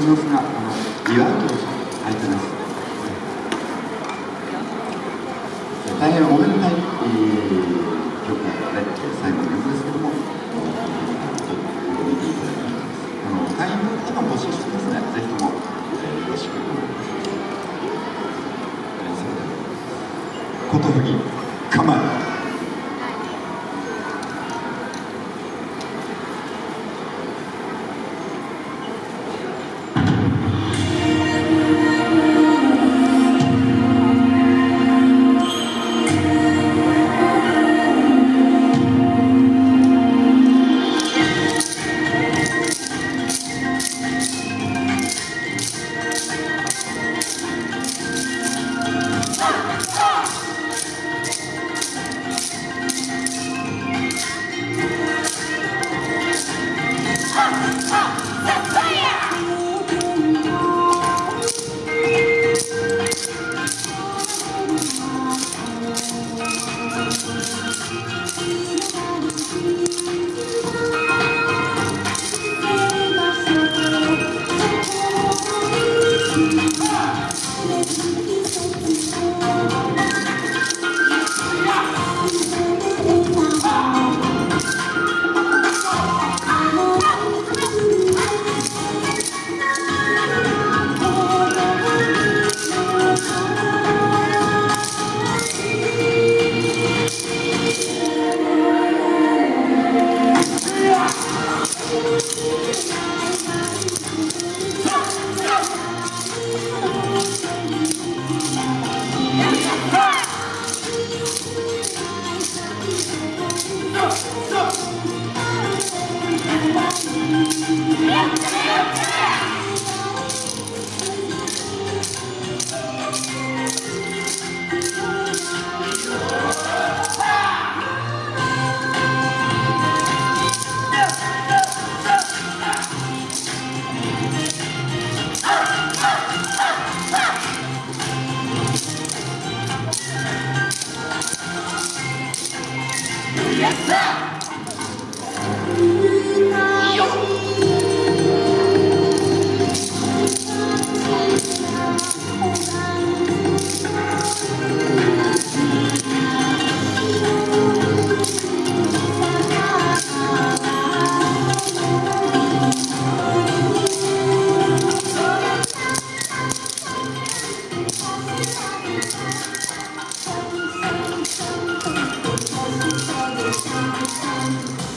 の様子があの祝うと入ってます大変おめでたい、えー、曲で最後の曲ですけども見ていただきますあの会員の方も募集してますねぜひとも、えー、よろしくお願いしますことふぎ Stop. レッツ構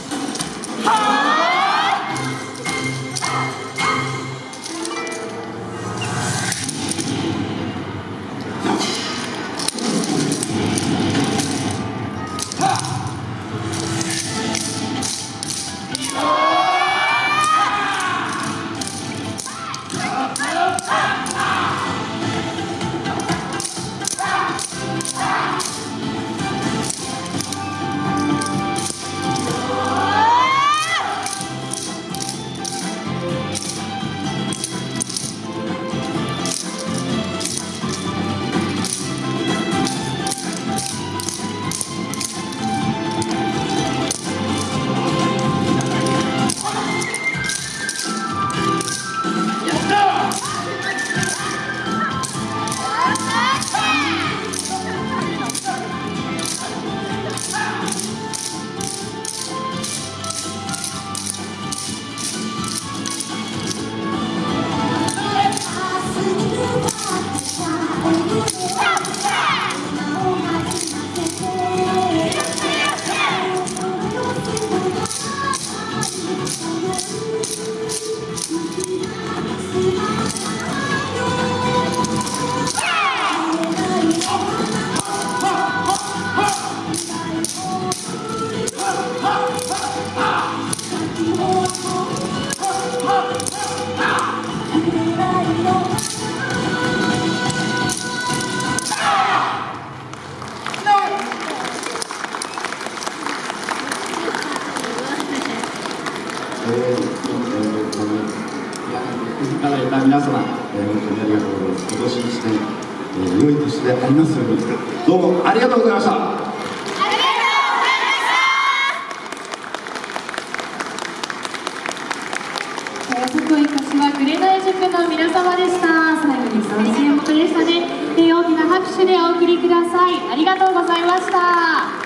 I'm 皆様、えー、本当にありがとうございます。今年1年、えー、良い年でありますように、どうもありがとうございました。えー福井柏紅塾の皆様でした最後にふさわしい演目でしたね、えー大きな拍手でお送りくださいありがとうございました